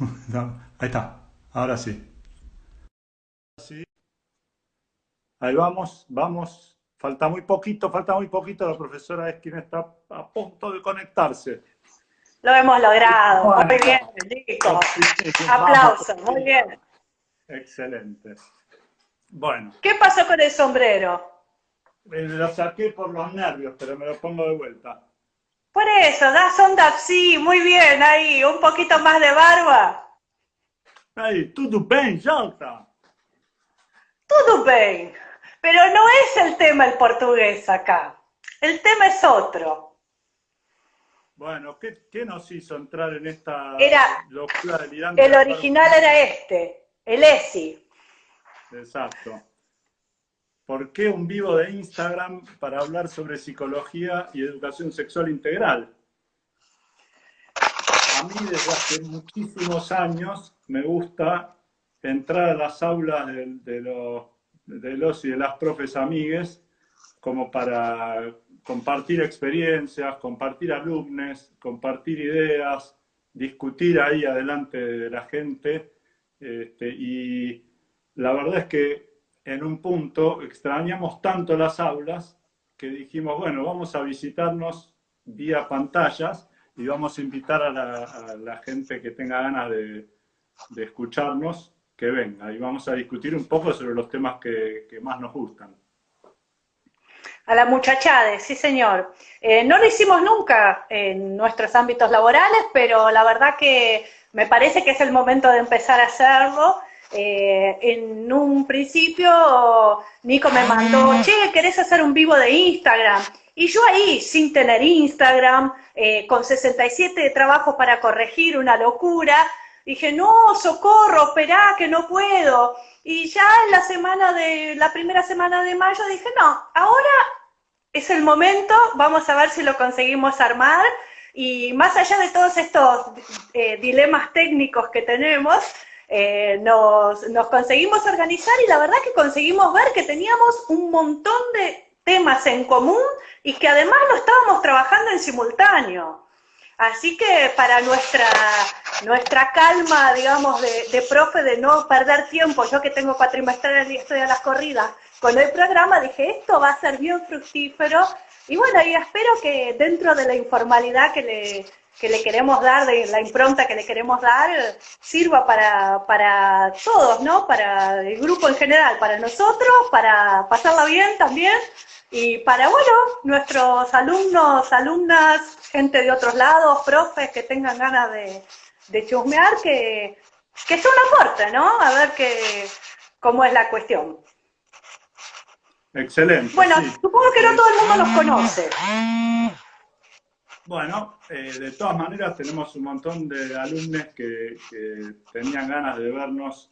ahí está, ahora sí. Ahí vamos, vamos. Falta muy poquito, falta muy poquito. La profesora es quien está a punto de conectarse. Lo hemos logrado. muy bien, listo. Aplausos, muy bien. Excelente. Bueno. ¿Qué pasó con el sombrero? Me lo saqué por los nervios, pero me lo pongo de vuelta. Por eso, das onda, sí, muy bien, ahí, un poquito más de barba. Ahí, tudo bem, Jota? Tudo bem, pero no es el tema el portugués acá, el tema es otro. Bueno, ¿qué, qué nos hizo entrar en esta era, locura delirante? El original era este, el ESI. Exacto. ¿Por qué un vivo de Instagram para hablar sobre psicología y educación sexual integral? A mí desde hace muchísimos años me gusta entrar a las aulas de, los, y de las profes amigues como para compartir experiencias, compartir alumnos, compartir ideas, discutir ahí adelante de la gente. Este, y la verdad es que en un punto extrañamos tanto las aulas que dijimos, bueno, vamos a visitarnos vía pantallas y vamos a invitar a la, gente que tenga ganas de, escucharnos que venga y vamos a discutir un poco sobre los temas que, más nos gustan. A la muchachada, sí señor. Eh, no lo hicimos nunca en nuestros ámbitos laborales, pero la verdad que me parece que es el momento de empezar a hacerlo eh, en un principio Nico me mandó, ah. che, ¿querés hacer un vivo de Instagram? Y yo ahí, sin tener Instagram, eh, con 67 trabajos para corregir, una locura, dije, no, socorro, esperá, que no puedo. Y ya en la semana de, la primera semana de mayo dije, no, ahora es el momento, vamos a ver si lo conseguimos armar. Y más allá de todos estos eh, dilemas técnicos que tenemos, eh, nos, conseguimos organizar y la verdad que conseguimos ver que teníamos un montón de temas en común y que además lo estábamos trabajando en simultáneo. Así que para nuestra, nuestra calma, digamos, de, de, profe, de no perder tiempo, yo que tengo cuatrimestrales y estoy a las corridas, con el programa dije, esto va a ser bien fructífero. Y bueno, y espero que dentro de la informalidad que le, que le queremos dar, de la impronta que le queremos dar, sirva para, para todos, ¿no? Para el grupo en general, para nosotros, para pasarla bien también, y para, bueno, nuestros alumnos, alumnas, gente de otros lados, profes que tengan ganas de, de chusmear, que, que sea un aporte, ¿no? A ver qué, cómo es la cuestión. Excelente. Bueno, supongo que no todo el mundo los conoce. Bueno, eh, de todas maneras tenemos un montón de alumnos que, tenían ganas de vernos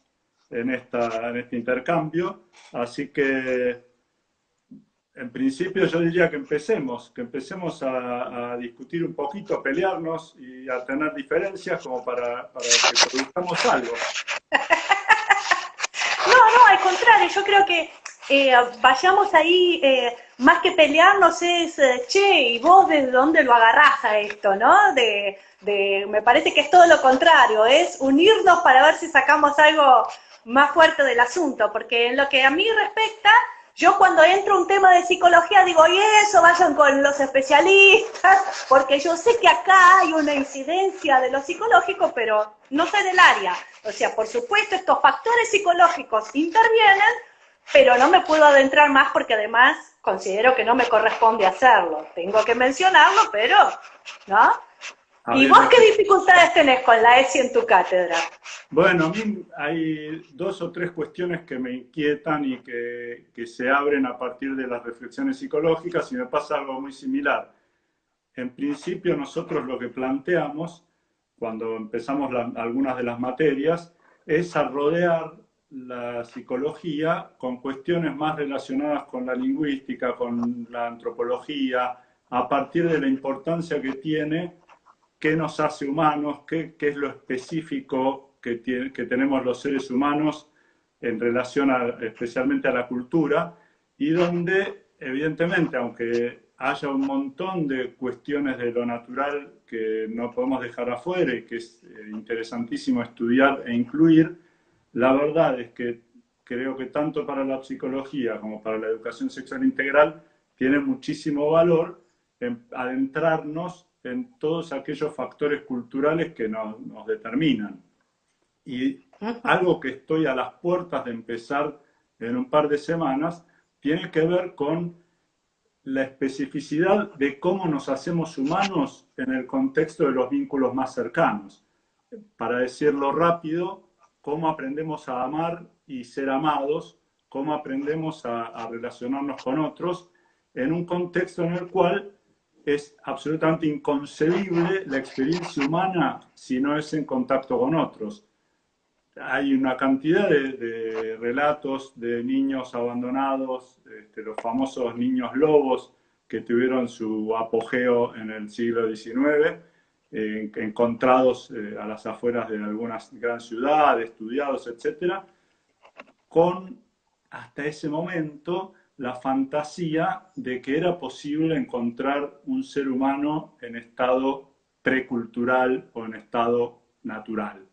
en, esta, en este intercambio, así que en principio yo diría que empecemos, que empecemos a, discutir un poquito, a pelearnos y a tener diferencias como para, para que produzcamos algo. No, no, al contrario, yo creo que eh, vayamos ahí, eh, más que pelearnos es, eh, che, ¿y vos desde dónde lo agarrás a esto, no? De, de, me parece que es todo lo contrario, es unirnos para ver si sacamos algo más fuerte del asunto, porque en lo que a mí respecta, yo cuando entro un tema de psicología digo, y eso, vayan con los especialistas, porque yo sé que acá hay una incidencia de lo psicológico, pero no sé del área. O sea, por supuesto, estos factores psicológicos intervienen, pero no me puedo adentrar más porque además considero que no me corresponde hacerlo. Tengo que mencionarlo, pero, ¿no? ¿Y vos qué dificultades tenés con la ESI en tu cátedra? Bueno, a mí hay dos o tres cuestiones que me inquietan y que, que se abren a partir de las reflexiones psicológicas y me pasa algo muy similar. En principio nosotros lo que planteamos cuando empezamos algunas de las materias es a rodear la psicología con cuestiones más relacionadas con la lingüística, con la antropología, a partir de la importancia que tiene, qué nos hace humanos, qué, es lo específico que, que, tenemos los seres humanos en relación especialmente a la cultura, y donde, evidentemente, aunque haya un montón de cuestiones de lo natural que no podemos dejar afuera y que es eh, interesantísimo estudiar e incluir, la verdad es que creo que tanto para la psicología como para la educación sexual integral tiene muchísimo valor adentrarnos en todos aquellos factores culturales que nos, nos determinan. Y algo que estoy a las puertas de empezar en un par de semanas tiene que ver con la especificidad de cómo nos hacemos humanos en el contexto de los vínculos más cercanos. Para decirlo rápido, cómo aprendemos a amar y ser amados, cómo aprendemos a, relacionarnos con otros en un contexto en el cual es absolutamente inconcebible la experiencia humana si no es en contacto con otros. Hay una cantidad de, relatos de niños abandonados, este, los famosos niños lobos que tuvieron su apogeo en el siglo XIX, encontrados eh, a las afueras de algunas gran ciudades, estudiados, etcétera, con hasta ese momento la fantasía de que era posible encontrar un ser humano en estado precultural o en estado natural.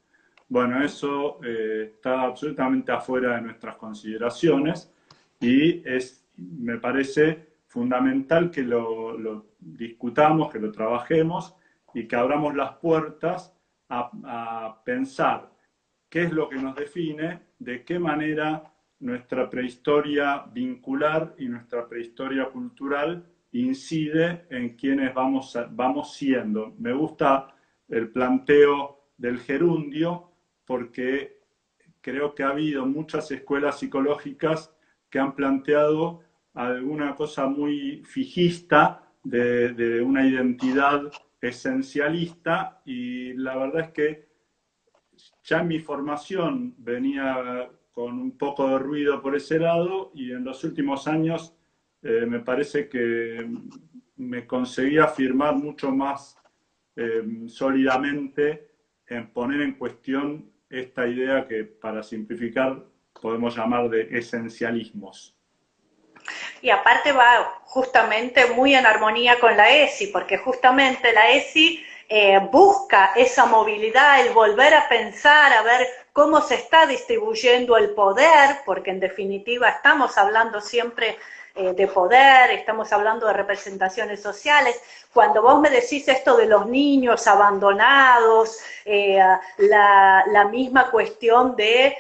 Bueno, eso eh, está absolutamente afuera de nuestras consideraciones y es, me parece fundamental que lo discutamos, que lo trabajemos y que abramos las puertas a, pensar qué es lo que nos define, de qué manera nuestra prehistoria vincular y nuestra prehistoria cultural incide en quienes vamos, vamos siendo. Me gusta el planteo del gerundio porque creo que ha habido muchas escuelas psicológicas que han planteado alguna cosa muy fijista de una identidad esencialista y la verdad es que ya en mi formación venía con un poco de ruido por ese lado y en los últimos años eh, me parece que me conseguí afirmar mucho más eh, sólidamente en poner en cuestión esta idea que para simplificar podemos llamar de esencialismos y aparte va justamente muy en armonía con la ESI, porque justamente la ESI eh, busca esa movilidad, el volver a pensar, a ver cómo se está distribuyendo el poder, porque en definitiva estamos hablando siempre eh, de poder, estamos hablando de representaciones sociales. Cuando vos me decís esto de los niños abandonados, eh, la, la, misma cuestión de,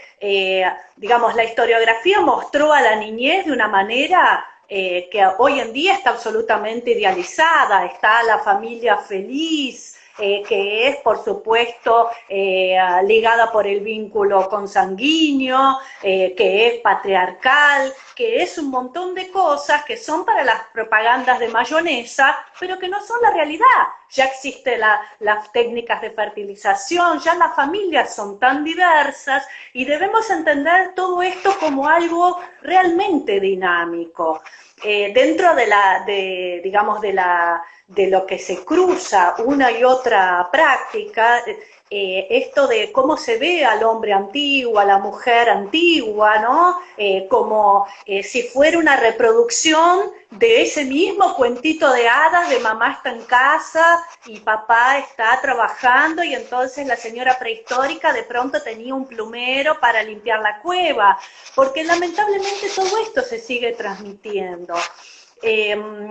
digamos, la historiografía mostró a la niñez de una manera eh, que hoy en día está absolutamente idealizada, está la familia feliz, eh, que es, por supuesto, eh, ligada por el vínculo consanguíneo, que es patriarcal, que es un montón de cosas que son para las propagandas de mayonesa, pero que no son la realidad. Ya existen las técnicas de fertilización, ya las familias son tan diversas y debemos entender todo esto como algo realmente dinámico. Eh, dentro de la, de, digamos, de la, de lo que se cruza una y otra práctica, eh, esto de cómo se ve al hombre antiguo, a la mujer antigua, ¿no? Eh, como eh, si fuera una reproducción de ese mismo cuentito de hadas de mamá está en casa y papá está trabajando y entonces la señora prehistórica de pronto tenía un plumero para limpiar la cueva, porque lamentablemente todo esto se sigue transmitiendo.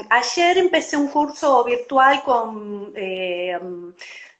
ayer empecé un curso virtual con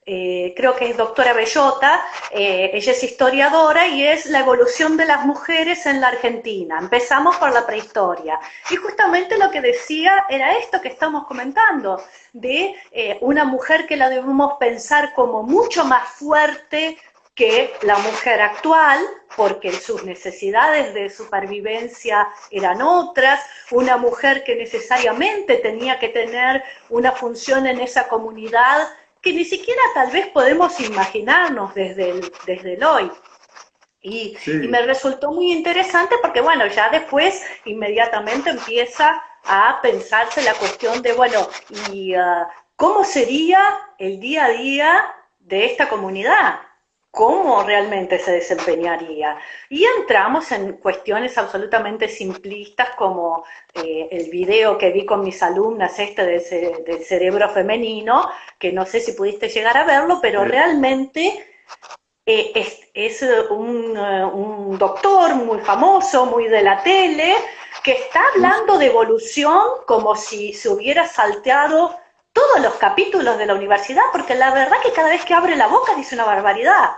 creo que es doctora Bellota, eh, ella es historiadora y es la evolución de las mujeres en la Argentina. Empezamos por la prehistoria. Y justamente lo que decía era esto que estamos comentando, de eh, una mujer que la debemos pensar como mucho más fuerte que la mujer actual, porque sus necesidades de supervivencia eran otras, una mujer que necesariamente tenía que tener una función en esa comunidad que ni siquiera tal vez podemos imaginarnos desde el, desde el hoy. Y, me resultó muy interesante porque, bueno, ya después inmediatamente empieza a pensarse la cuestión de, bueno, ¿y uh, cómo sería el día a día de esta comunidad? Cómo realmente se desempeñaría. Y entramos en cuestiones absolutamente simplistas como eh, el video que vi con mis alumnas este del, cerebro femenino, que no sé si pudiste llegar a verlo, pero realmente eh, es, un, un, doctor muy famoso, muy de la tele, que está hablando de evolución como si se hubiera salteado todos los capítulos de la universidad, porque la verdad que cada vez que abre la boca dice una barbaridad.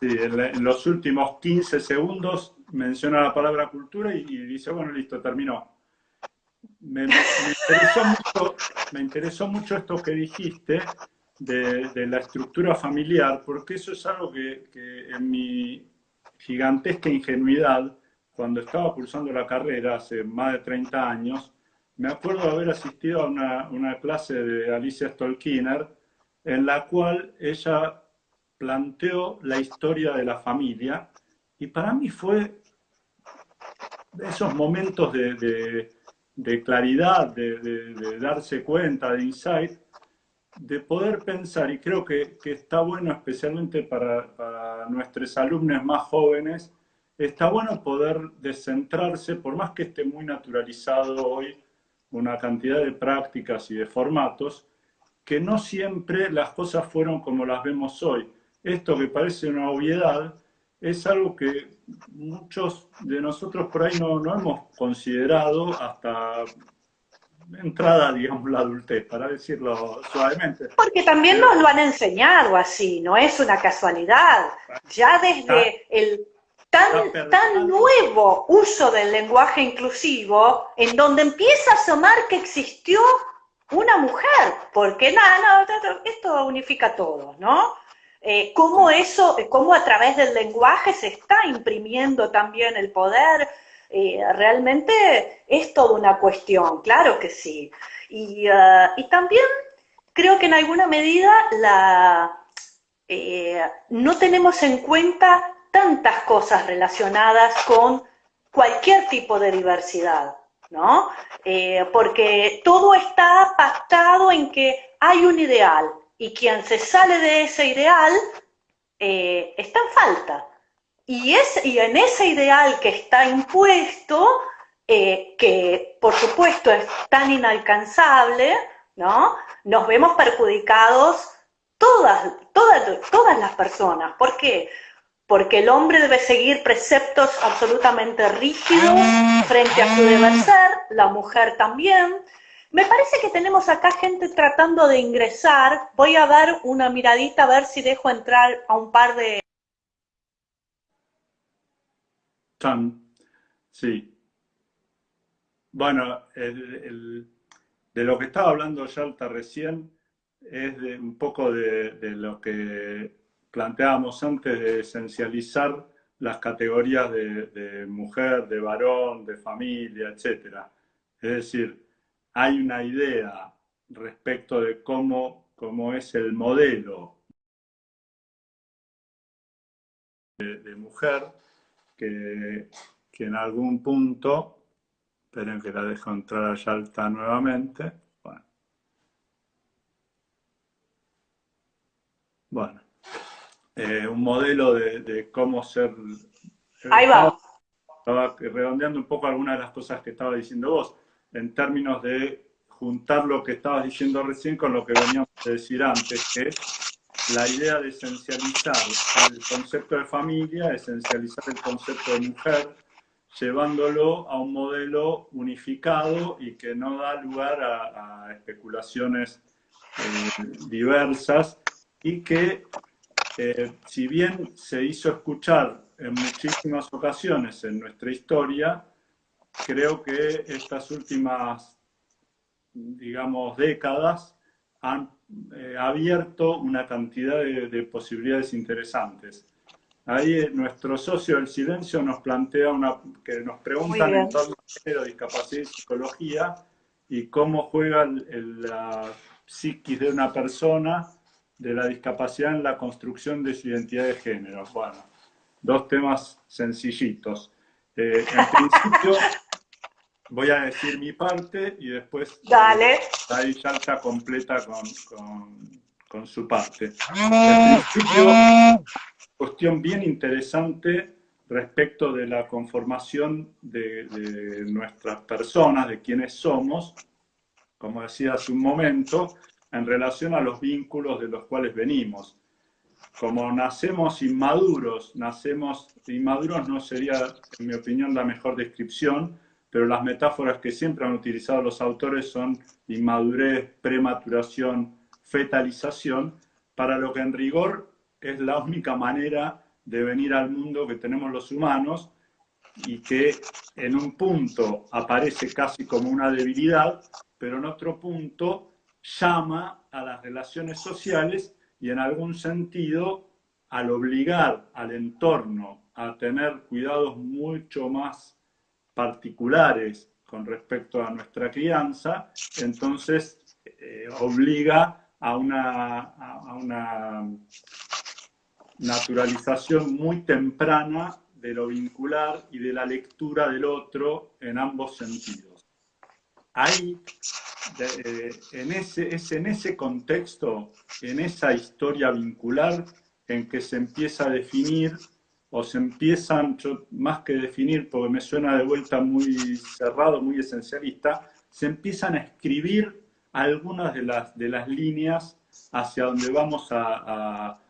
Sí, en, los últimos 15 segundos menciona la palabra cultura y, dice, bueno, listo, terminó. Me, interesó mucho, esto que dijiste de, la estructura familiar, porque eso es algo que, en mi gigantesca ingenuidad, cuando estaba cursando la carrera hace más de 30 años, me acuerdo de haber asistido a una, una clase de Alicia Stolkiner, en la cual ella planteó la historia de la familia y para mí fue esos momentos de, claridad, de, darse cuenta, de insight, de poder pensar, y creo que, está bueno especialmente para, para, nuestros alumnos más jóvenes, está bueno poder descentrarse, por más que esté muy naturalizado hoy una cantidad de prácticas y de formatos, que no siempre las cosas fueron como las vemos hoy esto que parece una obviedad es algo que muchos de nosotros por ahí no, no hemos considerado hasta entrada, digamos, la adultez, para decirlo suavemente. Porque también nos lo han enseñado así, no es una casualidad. Ya desde el tan, tan nuevo uso del lenguaje inclusivo, en donde empieza a asomar que existió una mujer, porque nada, no, esto unifica todo, ¿no? Eh, cómo eso, cómo a través del lenguaje se está imprimiendo también el poder, eh, realmente es toda una cuestión, claro que sí. Y, uh, también creo que en alguna medida la, eh, no tenemos en cuenta tantas cosas relacionadas con cualquier tipo de diversidad, ¿no? porque todo está pactado en que hay un ideal, y quien se sale de ese ideal eh, está en falta. Y, es, y en ese ideal que está impuesto, eh, que por supuesto es tan inalcanzable, ¿no? nos vemos perjudicados todas, todas, todas las personas. ¿Por qué? Porque el hombre debe seguir preceptos absolutamente rígidos frente a su deber ser, la mujer también, me parece que tenemos acá gente tratando de ingresar. Voy a dar una miradita a ver si dejo entrar a un par de... Sí. Bueno, de lo que estaba hablando Yalta recién es de un poco de, lo que planteábamos antes de esencializar las categorías de, mujer, de varón, de familia, etc. Es decir, hay una idea respecto de cómo, cómo es el modelo de, mujer que, en algún punto, esperen que la dejo entrar a Yalta nuevamente, bueno, bueno eh, un modelo de, cómo ser... Ahí va. Estaba redondeando un poco algunas de las cosas que estaba diciendo vos en términos de juntar lo que estabas diciendo recién con lo que veníamos a decir antes, que es la idea de esencializar el concepto de familia, esencializar el concepto de mujer, llevándolo a un modelo unificado y que no da lugar a, especulaciones eh, diversas y que eh, si bien se hizo escuchar en muchísimas ocasiones en nuestra historia, creo que estas últimas, digamos, décadas han eh, abierto una cantidad de, posibilidades interesantes. Ahí eh, nuestro socio del silencio nos plantea una, que nos preguntan en torno a discapacidad y psicología y cómo juega la psiquis de una persona de la discapacidad en la construcción de su identidad de género. Bueno, dos temas sencillitos. Eh, en principio, voy a decir mi parte y después Dale. ahí ya está completa con, con su parte. En principio, cuestión bien interesante respecto de la conformación de, de nuestras personas, de quienes somos, como decía hace un momento, en relación a los vínculos de los cuales venimos. Como nacemos inmaduros, nacemos inmaduros no sería, en mi opinión, la mejor descripción, pero las metáforas que siempre han utilizado los autores son inmadurez, prematuración, fetalización, para lo que en rigor es la única manera de venir al mundo que tenemos los humanos y que en un punto aparece casi como una debilidad, pero en otro punto llama a las relaciones sociales y en algún sentido al obligar al entorno a tener cuidados mucho más particulares con respecto a nuestra crianza, entonces eh, obliga a una, a una naturalización muy temprana de lo vincular y de la lectura del otro en ambos sentidos. Ahí, eh, en ese, es en ese contexto, en esa historia vincular, en que se empieza a definir, o se empiezan, más que definir, porque me suena de vuelta muy cerrado, muy esencialista, se empiezan a escribir algunas de las, de las líneas hacia donde vamos a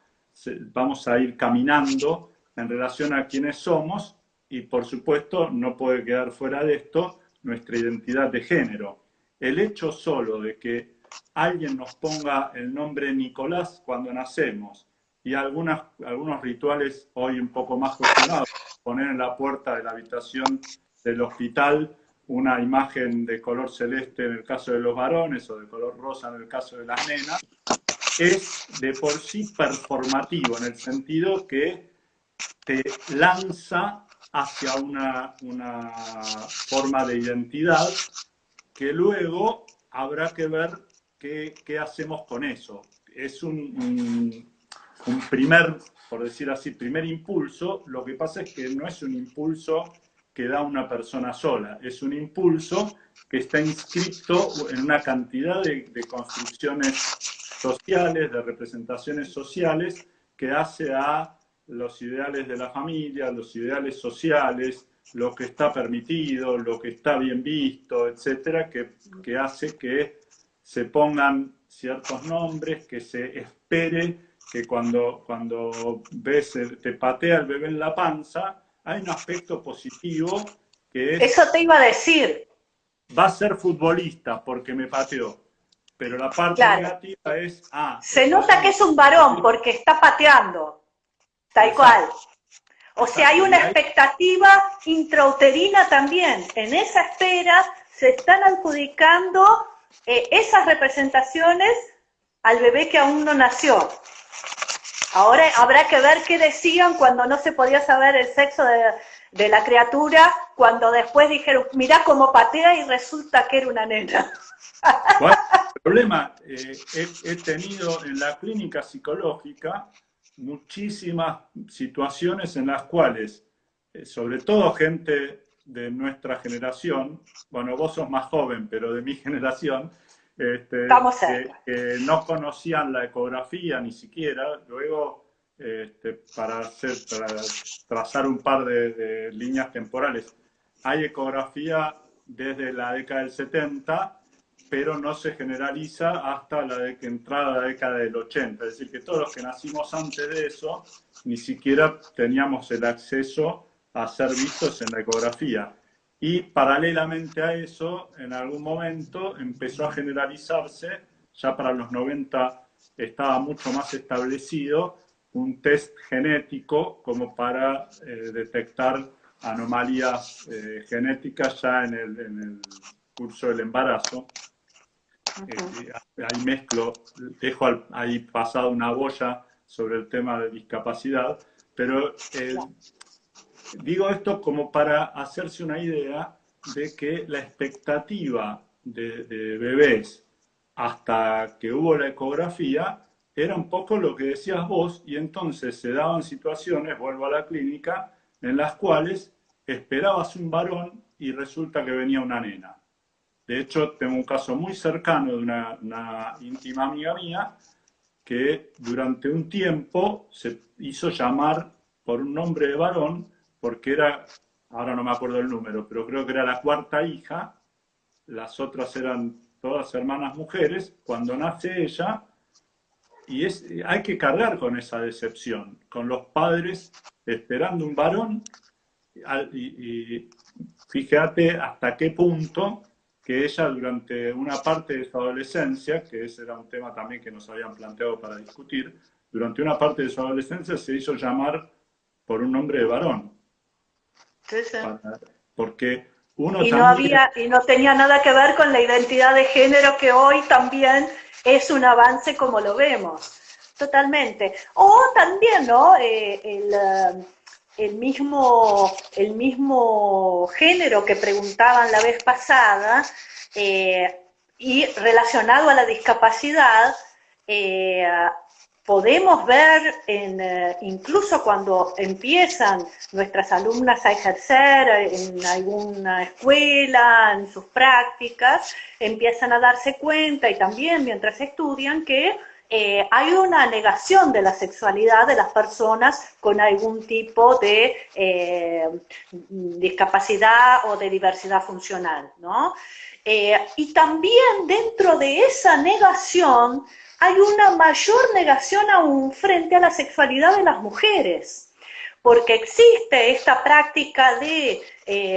vamos a ir caminando en relación a quiénes somos y por supuesto no puede quedar fuera de esto nuestra identidad de género. El hecho solo de que alguien nos ponga el nombre Nicolás cuando nacemos y algunos rituales hoy un poco más cuestionados, poner en la puerta de la habitación del hospital una imagen de color celeste en el caso de los varones o de color rosa en el caso de las nenas, es de por sí performativo, en el sentido que te lanza hacia una, forma de identidad que luego habrá que ver qué, hacemos con eso. Es un, un, primer, por decir así, primer impulso. Lo que pasa es que no es un impulso que da una persona sola, es un impulso que está inscrito en una cantidad de, de construcciones sociales, de representaciones sociales, que hace a los ideales de la familia, los ideales sociales, lo que está permitido, lo que está bien visto, etcétera, que, que hace que se pongan ciertos nombres, que se espere que cuando, cuando ves, te patea el bebé en la panza, hay un aspecto positivo que es... Eso te iba a decir. Va a ser futbolista porque me pateó. Pero la parte negativa es... Ah, Se nota que es un varón porque está pateando, tal cual. O sea, hay una expectativa intrauterina también. En esa espera se están adjudicando eh, esas representaciones al bebé que aún no nació. Ahora habrá que ver qué decían cuando no se podía saber el sexo de, de la criatura, cuando después dijeron, mirá cómo patea y resulta que era una nena. Bueno, el problema, eh, he, tenido en la clínica psicológica muchísimas situaciones en las cuales, eh, sobre todo gente de nuestra generación, bueno, vos sos más joven, pero de mi generación, este, que, no conocían la ecografía ni siquiera, luego este, para, hacer, para trazar un par de, de líneas temporales, hay ecografía desde la década del 70 pero no se generaliza hasta la de entrada la década del 80. Es decir, que todos los que nacimos antes de eso, ni siquiera teníamos el acceso a ser vistos en la ecografía. Y paralelamente a eso, en algún momento empezó a generalizarse, ya para los 90 estaba mucho más establecido, un test genético como para eh, detectar anomalías eh, genéticas ya en el curso del embarazo. Eh, ahí mezclo, dejo ahí pasado una boya sobre el tema de discapacidad, pero eh, digo esto como para hacerse una idea de que la expectativa de, de, bebés hasta que hubo la ecografía era un poco lo que decías vos y entonces se daban situaciones, vuelvo a la clínica, en las cuales esperabas un varón y resulta que venía una nena. De hecho, tengo un caso muy cercano de una, íntima amiga mía que durante un tiempo se hizo llamar por un nombre de varón, porque era, ahora no me acuerdo el número, pero creo que era la cuarta hija, las otras eran todas hermanas mujeres, cuando nace ella, y es, hay que cargar con esa decepción, con los padres esperando un varón, y, y fíjate hasta qué punto que ella durante una parte de su adolescencia, que ese era un tema también que nos habían planteado para discutir, durante una parte de su adolescencia se hizo llamar por un nombre de varón. Sí, sí. porque uno y no había y no tenía nada que ver con la identidad de género que hoy también es un avance como lo vemos. Totalmente. O también, ¿no? Eh, el, eh, el mismo, el mismo género que preguntaban la vez pasada eh, y relacionado a la discapacidad, eh, podemos ver en, eh, incluso cuando empiezan nuestras alumnas a ejercer en alguna escuela, en sus prácticas, empiezan a darse cuenta y también mientras estudian que eh, hay una negación de la sexualidad de las personas con algún tipo de eh, discapacidad o de diversidad funcional, ¿no? Eh, y también dentro de esa negación hay una mayor negación aún frente a la sexualidad de las mujeres, porque existe esta práctica de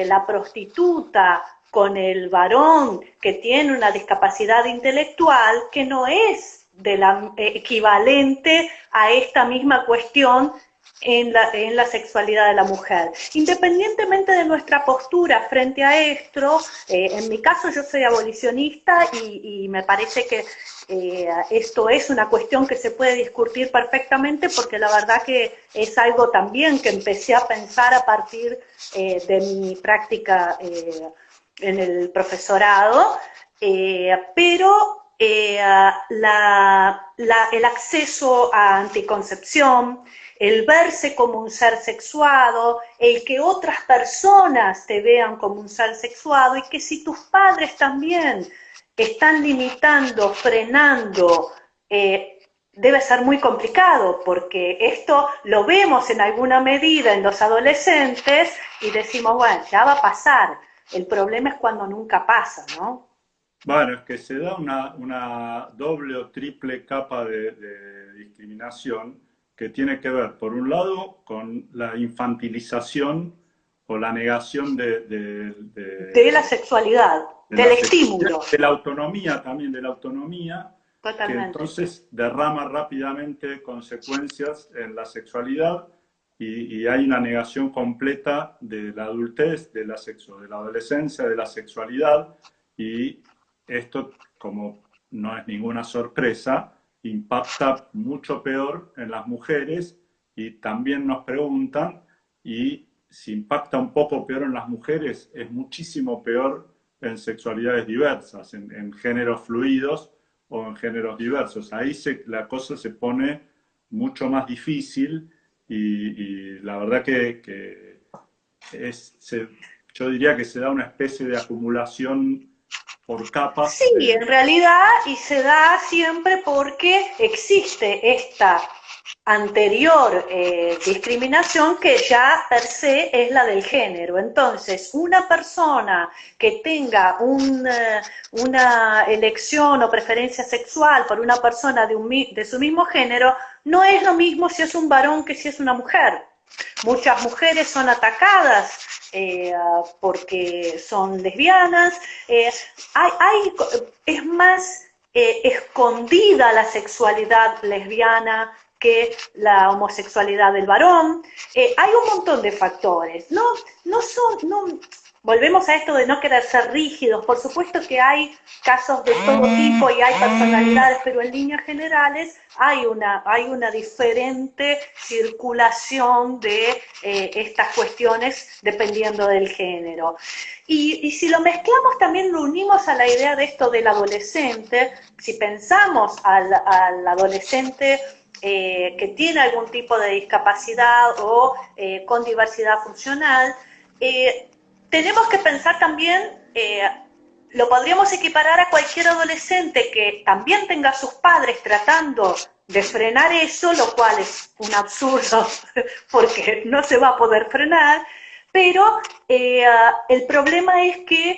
la prostituta con el varón que tiene una discapacidad intelectual que no es de la, eh, equivalente a esta misma cuestión en la, en la, sexualidad de la mujer. Independientemente de nuestra postura frente a esto, eh, en mi caso yo soy abolicionista y, me parece que eh, esto es una cuestión que se puede discutir perfectamente porque la verdad que es algo también que empecé a pensar a partir de mi práctica en el profesorado, pero eh, el acceso a anticoncepción, el verse como un ser sexuado, el que otras personas te vean como un ser sexuado y que si tus padres también están limitando, frenando, eh, debe ser muy complicado porque esto lo vemos en alguna medida en los adolescentes y decimos, bueno, ya va a pasar. El problema es cuando nunca pasa, ¿no? Bueno, es que se da una, doble o triple capa de, discriminación que tiene que ver, por un lado, con la infantilización o la negación de... De, la sexualidad, del estímulo. De la autonomía también, de la autonomía, Totalmente. que entonces derrama rápidamente consecuencias en la sexualidad y, y, hay una negación completa de la adultez, de la sexo, de la adolescencia, de la sexualidad y esto, como no es ninguna sorpresa, impacta mucho peor en las mujeres y también nos preguntan, y si impacta un poco peor en las mujeres, es muchísimo peor en sexualidades diversas, en, géneros fluidos o en géneros diversos. Ahí la cosa se pone mucho más difícil y, la verdad que, es, yo diría que se da una especie de acumulación por capas. Sí, en realidad, y se da siempre porque existe esta anterior eh, discriminación que ya per se es la del género. Entonces, una persona que tenga eh, una elección o preferencia sexual por una persona de, un, de su mismo género, no es lo mismo si es un varón que si es una mujer. Muchas mujeres son atacadas eh, porque son lesbianas. Eh, hay, es más eh, escondida la sexualidad lesbiana que la homosexualidad del varón. hay un montón de factores. No, no son, no, volvemos a esto de no querer ser rígidos. Por supuesto que hay casos de todo tipo y hay personalidades, pero en líneas generales hay una, hay una diferente circulación de eh, estas cuestiones dependiendo del género. Y, si lo mezclamos también lo unimos a la idea de esto del adolescente, si pensamos al, adolescente eh, que tiene algún tipo de discapacidad o eh, con diversidad funcional, tenemos que pensar también, eh, lo podríamos equiparar a cualquier adolescente que también tenga a sus padres tratando de frenar eso, lo cual es un absurdo porque no se va a poder frenar, pero eh, el problema es que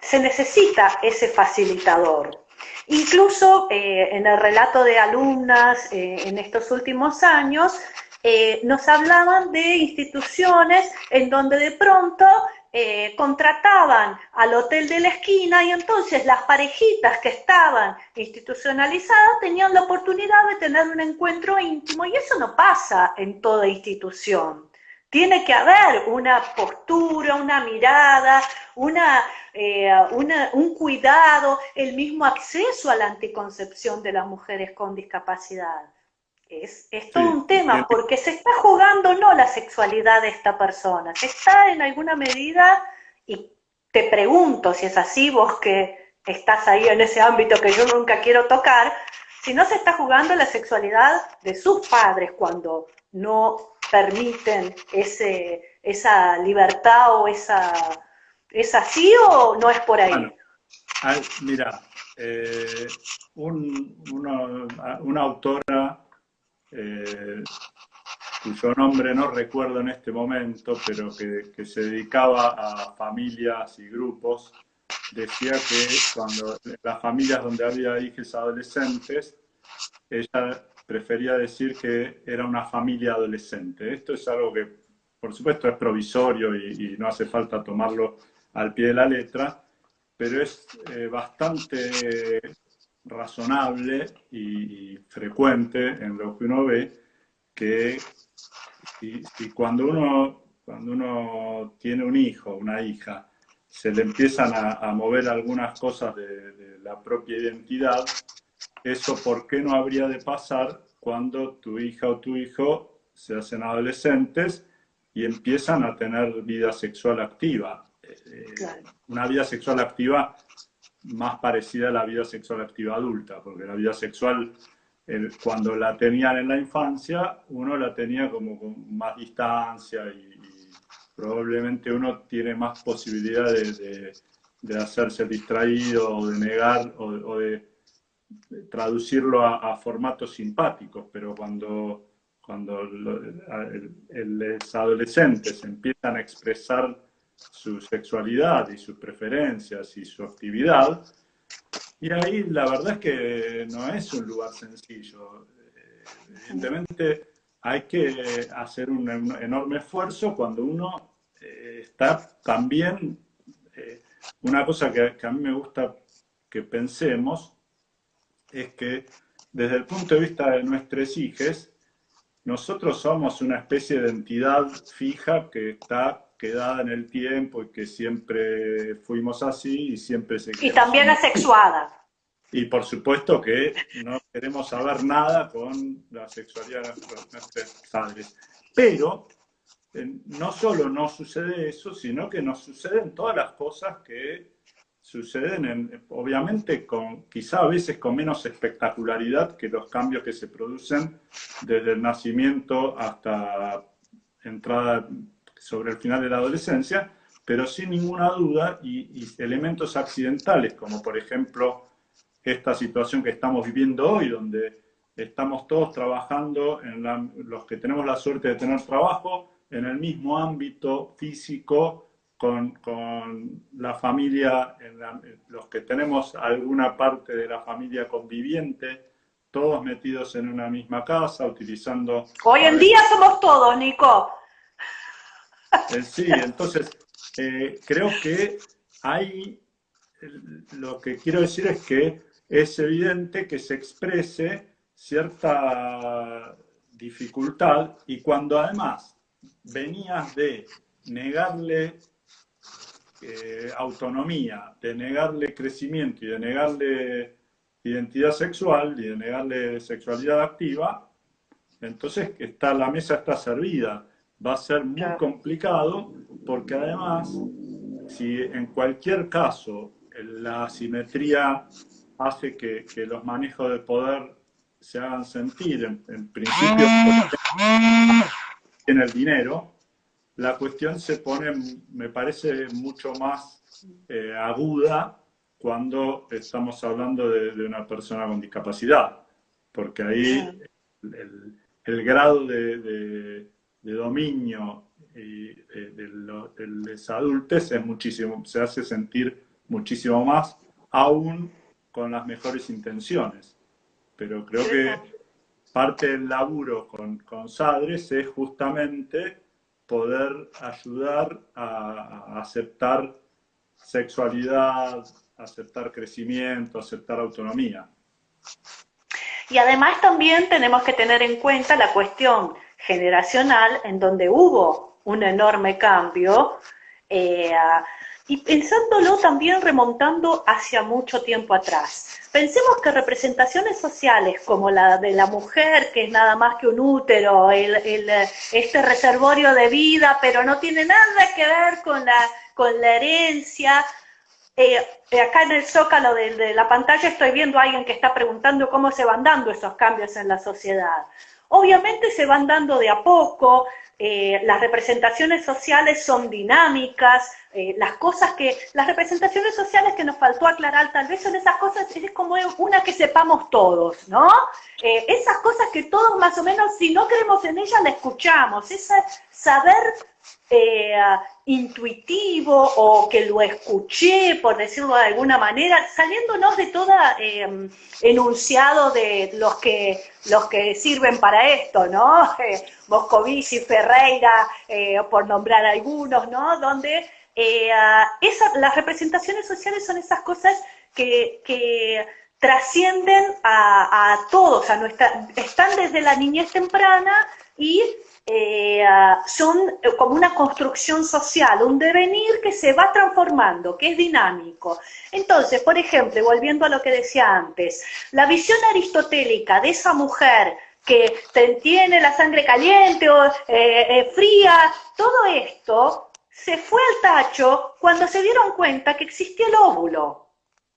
se necesita ese facilitador. Incluso eh, en el relato de alumnas en estos últimos años, nos hablaban de instituciones en donde de pronto eh, contrataban al hotel de la esquina y entonces las parejitas que estaban institucionalizadas tenían la oportunidad de tener un encuentro íntimo y eso no pasa en toda institución. Tiene que haber una postura, una mirada, una, eh, un cuidado, el mismo acceso a la anticoncepción de las mujeres con discapacidad. Es, todo un tema, porque se está jugando no la sexualidad de esta persona, se está en alguna medida, y te pregunto si es así, vos que estás ahí en ese ámbito que yo nunca quiero tocar, si no se está jugando la sexualidad de sus padres cuando no permiten ese, esa libertad o esa... ¿Es así o no es por ahí? mira, eh, una autora eh, cuyo nombre no recuerdo en este momento, pero que, se dedicaba a familias y grupos, decía que cuando las familias donde había hijos adolescentes, ella prefería decir que era una familia adolescente. Esto es algo que, por supuesto, es provisorio y, no hace falta tomarlo al pie de la letra, pero es eh, bastante razonable y frecuente en lo que uno ve que y, cuando, uno, cuando uno tiene un hijo, una hija, se le empiezan a, mover algunas cosas de, la propia identidad, eso por qué no habría de pasar cuando tu hija o tu hijo se hacen adolescentes y empiezan a tener vida sexual activa. Eh, una vida sexual activa más parecida a la vida sexual activa adulta, porque la vida sexual, cuando la tenían en la infancia, uno la tenía como con más distancia y, probablemente uno tiene más posibilidades de, hacerse distraído o de negar o, de traducirlo a, formatos simpáticos, pero cuando, cuando los adolescentes empiezan a expresar su sexualidad y sus preferencias y su actividad. Y ahí la verdad es que no es un lugar sencillo. Evidentemente hay que hacer un, enorme esfuerzo cuando uno eh, está también... Eh, una cosa que, que a mí me gusta que pensemos es que desde el punto de vista de nuestros hijos, nosotros somos una especie de entidad fija que está quedada en el tiempo y que siempre fuimos así y siempre se Y también asexuada. Y por supuesto que no queremos saber nada con la sexualidad de nuestros padres. Pero eh, no solo no sucede eso, sino que nos suceden todas las cosas que suceden, en, obviamente, con, quizá a veces con menos espectacularidad que los cambios que se producen desde el nacimiento hasta entrada sobre el final de la adolescencia, pero sin ninguna duda y, elementos accidentales, como por ejemplo esta situación que estamos viviendo hoy, donde estamos todos trabajando, en los que tenemos la suerte de tener trabajo, en el mismo ámbito físico, con, con la familia, en los que tenemos alguna parte de la familia conviviente, todos metidos en una misma casa, utilizando... Hoy en día somos todos, Nico. Eh, sí, entonces eh, creo que hay, lo que quiero decir es que es evidente que se exprese cierta dificultad y cuando además venías de negarle eh, autonomía, de negarle crecimiento y de negarle identidad sexual y de negarle sexualidad activa, entonces está, la mesa está servida va a ser muy complicado porque además, si en cualquier caso la asimetría hace que, los manejos de poder se hagan sentir, en, principio, en el dinero, la cuestión se pone, me parece, mucho más eh, aguda cuando estamos hablando de, una persona con discapacidad porque ahí el, grado de, dominio y de, los adultos es muchísimo, se hace sentir muchísimo más, aún con las mejores intenciones. Pero creo que parte del laburo con, con Sadres es justamente poder ayudar a, aceptar sexualidad, aceptar crecimiento, aceptar autonomía. Y además también tenemos que tener en cuenta la cuestión generacional en donde hubo un enorme cambio eh, y pensándolo también remontando hacia mucho tiempo atrás. Pensemos que representaciones sociales como la de la mujer, que es nada más que un útero, este reservorio de vida, pero no tiene nada que ver con la, con la herencia. Eh, acá en el zócalo de, la pantalla estoy viendo a alguien que está preguntando cómo se van dando esos cambios en la sociedad. Obviamente se van dando de a poco, eh, las representaciones sociales son dinámicas, eh, las cosas que, las representaciones sociales que nos faltó aclarar tal vez son esas cosas, es como una que sepamos todos, ¿no? Eh, esas cosas que todos más o menos, si no creemos en ellas, la escuchamos, ese saber eh, intuitivo o que lo escuché, por decirlo de alguna manera, saliéndonos de todo em, enunciado de los que, los que sirven para esto, ¿no? Eh, Moscovici, Ferreira, eh, por nombrar algunos, ¿no? Donde las representaciones sociales son esas cosas que, trascienden a, a, todos, a nuestra, están desde la niñez temprana y eh, son como una construcción social, un devenir que se va transformando, que es dinámico. Entonces, por ejemplo, volviendo a lo que decía antes, la visión aristotélica de esa mujer que tiene la sangre caliente o eh, eh, fría, todo esto se fue al tacho cuando se dieron cuenta que existía el óvulo.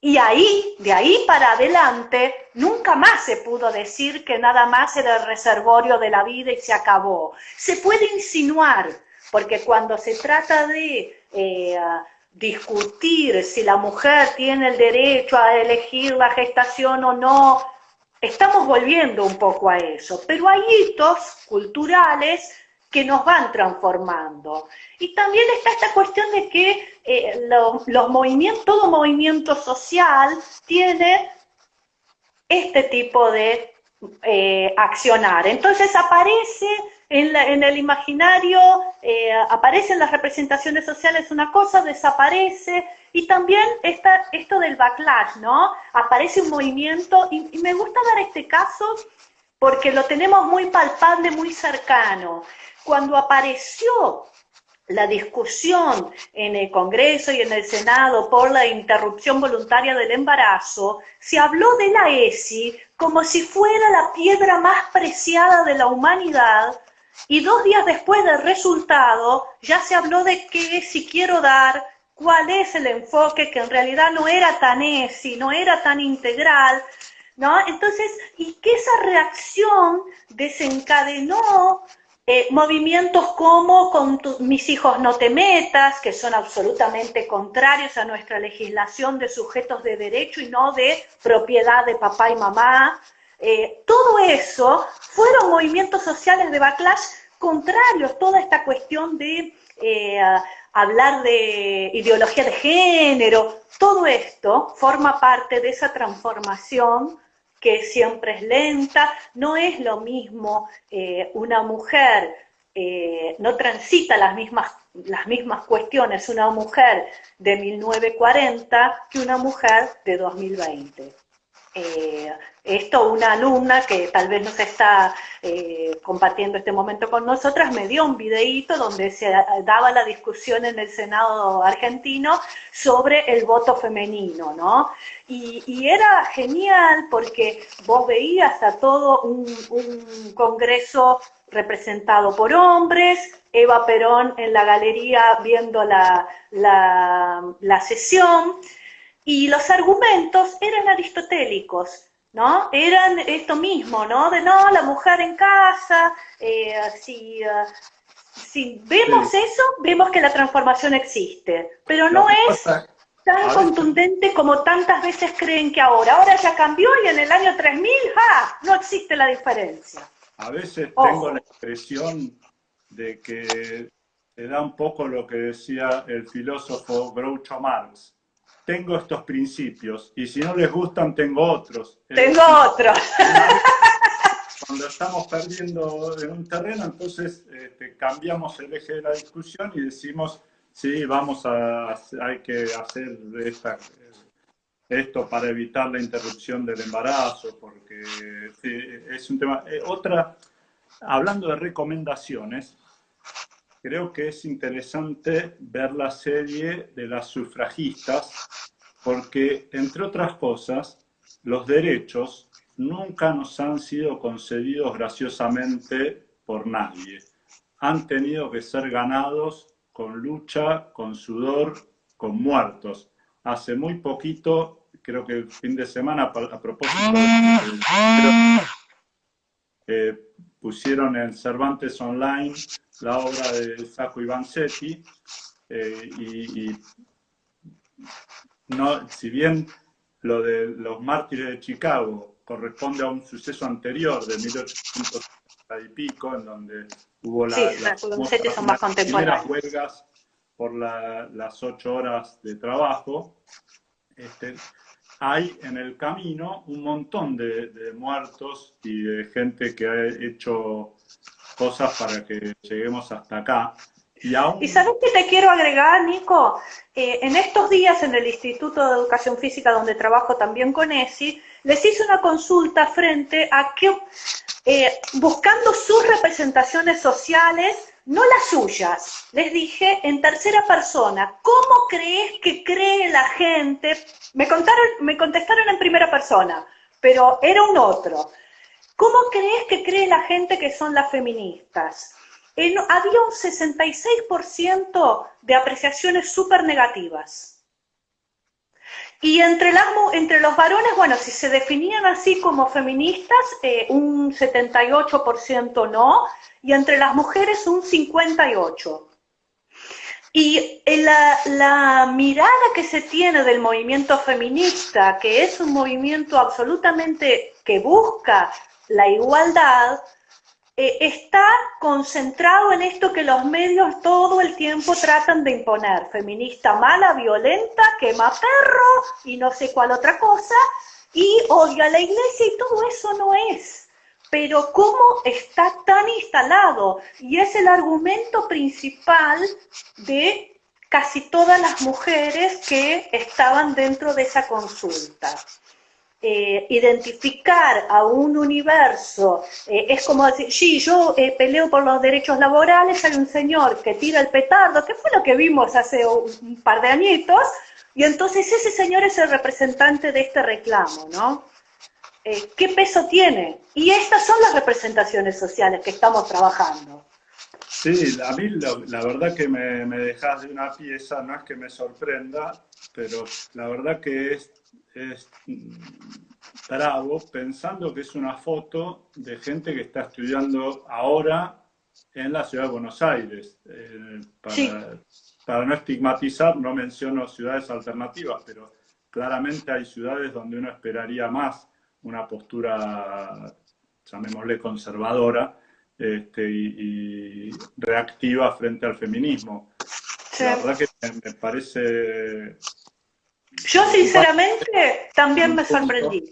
Y ahí, de ahí para adelante, nunca más se pudo decir que nada más era el reservorio de la vida y se acabó. Se puede insinuar, porque cuando se trata de eh, discutir si la mujer tiene el derecho a elegir la gestación o no, estamos volviendo un poco a eso. Pero hay hitos culturales que nos van transformando. Y también está esta cuestión de que eh, movimientos, todo movimiento social tiene este tipo de eh, accionar. Entonces aparece en, el imaginario, eh, aparecen las representaciones sociales una cosa, desaparece, y también está esto del backlash, ¿no? Aparece un movimiento, y me gusta dar este caso porque lo tenemos muy palpable, muy cercano cuando apareció la discusión en el Congreso y en el Senado por la interrupción voluntaria del embarazo, se habló de la ESI como si fuera la piedra más preciada de la humanidad y dos días después del resultado ya se habló de qué si quiero dar, cuál es el enfoque, que en realidad no era tan ESI, no era tan integral, ¿no? Entonces, y que esa reacción desencadenó eh, movimientos como con mis hijos no te metas, que son absolutamente contrarios a nuestra legislación de sujetos de derecho y no de propiedad de papá y mamá. Eh, todo eso fueron movimientos sociales de backlash contrarios, toda esta cuestión de eh, hablar de ideología de género, todo esto forma parte de esa transformación que siempre es lenta, no es lo mismo eh, una mujer, eh, no transita las mismas, las mismas cuestiones una mujer de 1940 que una mujer de 2020. Eh, esto una alumna que tal vez nos está eh, compartiendo este momento con nosotras me dio un videíto donde se daba la discusión en el Senado argentino sobre el voto femenino, ¿no? Y, era genial porque vos veías a todo un, congreso representado por hombres, Eva Perón en la galería viendo la, la sesión, y los argumentos eran aristotélicos, ¿no? Eran esto mismo, ¿no? De no, la mujer en casa, eh, si, uh, si, vemos eso, vemos que la transformación existe, pero no es... tan contundente como tantas veces creen que ahora. Ahora ya cambió y en el año 3000, ¡ja! No existe la diferencia. A veces tengo la impresión de que te da un poco lo que decía el filósofo Groucho Marx. Tengo estos principios y si no les gustan, tengo otros. Tengo otros. Cuando estamos perdiendo en un terreno, entonces este, cambiamos el eje de la discusión y decimos, sí, vamos a, hay que hacer esto para evitar la interrupción del embarazo, porque es un tema. Eh, otra, hablando de recomendaciones, creo que es interesante ver la serie de las sufragistas, porque, entre otras cosas, los derechos nunca nos han sido concedidos graciosamente por nadie. Han tenido que ser ganados con lucha, con sudor, con muertos. Hace muy poquito, creo que el fin de semana, a propósito, eh, pusieron en Cervantes Online la obra de Sacco Ivanzetti eh, y, no, si bien lo de los mártires de Chicago corresponde a un suceso anterior de 1800 y pico, en donde hubo la, las, primeras huelgas por las ocho horas de trabajo. Este, hay en el camino un montón de, muertos y de gente que ha hecho cosas para que lleguemos hasta acá. Y, aún... ¿Y sabes qué te quiero agregar, Nico? Eh, en estos días en el Instituto de Educación Física, donde trabajo también con ESI, les hice una consulta frente a que, eh, buscando sus representaciones sociales, no las suyas, les dije en tercera persona, ¿cómo crees que cree la gente? Me, contaron, me contestaron en primera persona, pero era un otro. ¿Cómo crees que cree la gente que son las feministas? había un 66% de apreciaciones súper negativas. Y entre, las, entre los varones, bueno, si se definían así como feministas, eh, un 78% no, y entre las mujeres un 58%. Y la, la, mirada que se tiene del movimiento feminista, que es un movimiento absolutamente que busca la igualdad, eh, está concentrado en esto que los medios todo el tiempo tratan de imponer. Feminista mala, violenta, quema perro y no sé cuál otra cosa, y odia a la iglesia y todo eso no es. Pero cómo está tan instalado, y es el argumento principal de casi todas las mujeres que estaban dentro de esa consulta. Eh, identificar a un universo, eh, es como decir, sí, yo eh, peleo por los derechos laborales, hay un señor que tira el petardo, que fue lo que vimos hace un par de añitos, y entonces ese señor es el representante de este reclamo, ¿no? ¿Qué peso tiene? Y estas son las representaciones sociales que estamos trabajando. Sí, a mí la, verdad que me, me dejas de una pieza, no es que me sorprenda, pero la verdad que es es bravo pensando que es una foto de gente que está estudiando ahora en la ciudad de Buenos Aires. Eh, para, no estigmatizar, no menciono ciudades alternativas, pero claramente hay ciudades donde uno esperaría más una postura, llamémosle conservadora, este, y, reactiva frente al feminismo. La verdad que me parece yo sinceramente también me sorprendí.